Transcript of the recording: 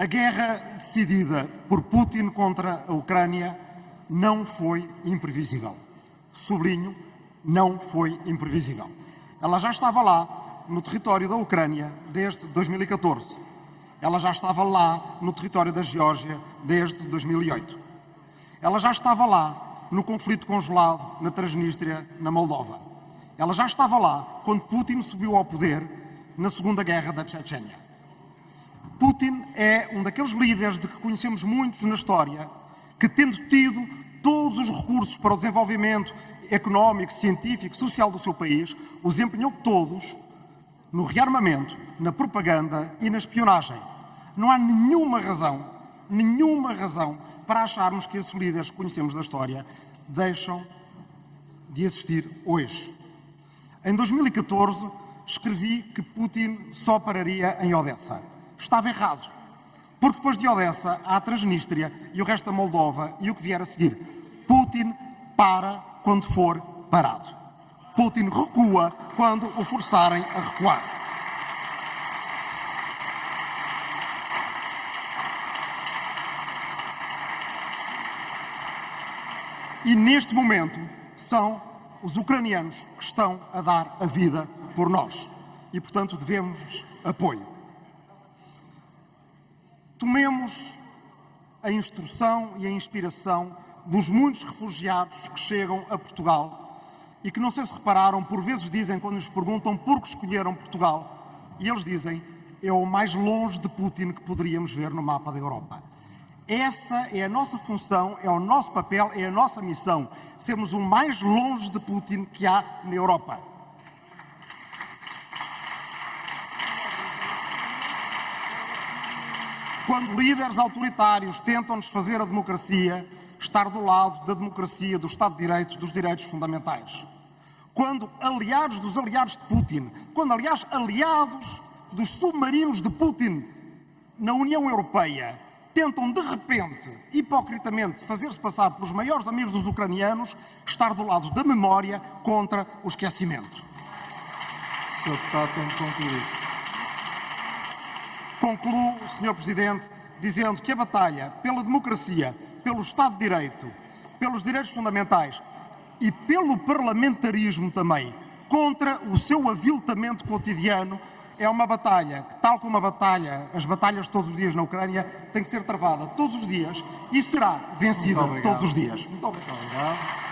A guerra decidida por Putin contra a Ucrânia não foi imprevisível. Sublinho, não foi imprevisível. Ela já estava lá, no território da Ucrânia, desde 2014. Ela já estava lá, no território da Geórgia, desde 2008. Ela já estava lá, no conflito congelado na Transnistria, na Moldova. Ela já estava lá quando Putin subiu ao poder na Segunda Guerra da Chechênia. Putin é um daqueles líderes de que conhecemos muitos na história que, tendo tido todos os recursos para o desenvolvimento económico, científico, social do seu país, os empenhou todos no rearmamento, na propaganda e na espionagem. Não há nenhuma razão, nenhuma razão para acharmos que esses líderes que conhecemos da história deixam de existir hoje. Em 2014, escrevi que Putin só pararia em Odessa. Estava errado. Porque depois de Odessa há a Transnistria e o resto da Moldova e o que vier a seguir. Putin para quando for parado. Putin recua quando o forçarem a recuar. E neste momento são os ucranianos que estão a dar a vida por nós. E, portanto, devemos apoio. Tomemos a instrução e a inspiração dos muitos refugiados que chegam a Portugal e que não sei se repararam, por vezes dizem, quando nos perguntam por que escolheram Portugal, e eles dizem, é o mais longe de Putin que poderíamos ver no mapa da Europa. Essa é a nossa função, é o nosso papel, é a nossa missão, sermos o mais longe de Putin que há na Europa. Quando líderes autoritários tentam desfazer a democracia, estar do lado da democracia, do Estado de Direito, dos direitos fundamentais. Quando aliados dos aliados de Putin, quando, aliás, aliados dos submarinos de Putin na União Europeia tentam, de repente, hipocritamente, fazer-se passar pelos maiores amigos dos ucranianos, estar do lado da memória contra o esquecimento. Sr. Deputado, tem de concluir. Concluo, Sr. Presidente, dizendo que a batalha pela democracia, pelo Estado de Direito, pelos direitos fundamentais e pelo parlamentarismo também, contra o seu aviltamento cotidiano, é uma batalha que, tal como a batalha, as batalhas todos os dias na Ucrânia, tem que ser travada todos os dias e será vencida todos os dias. Muito obrigado.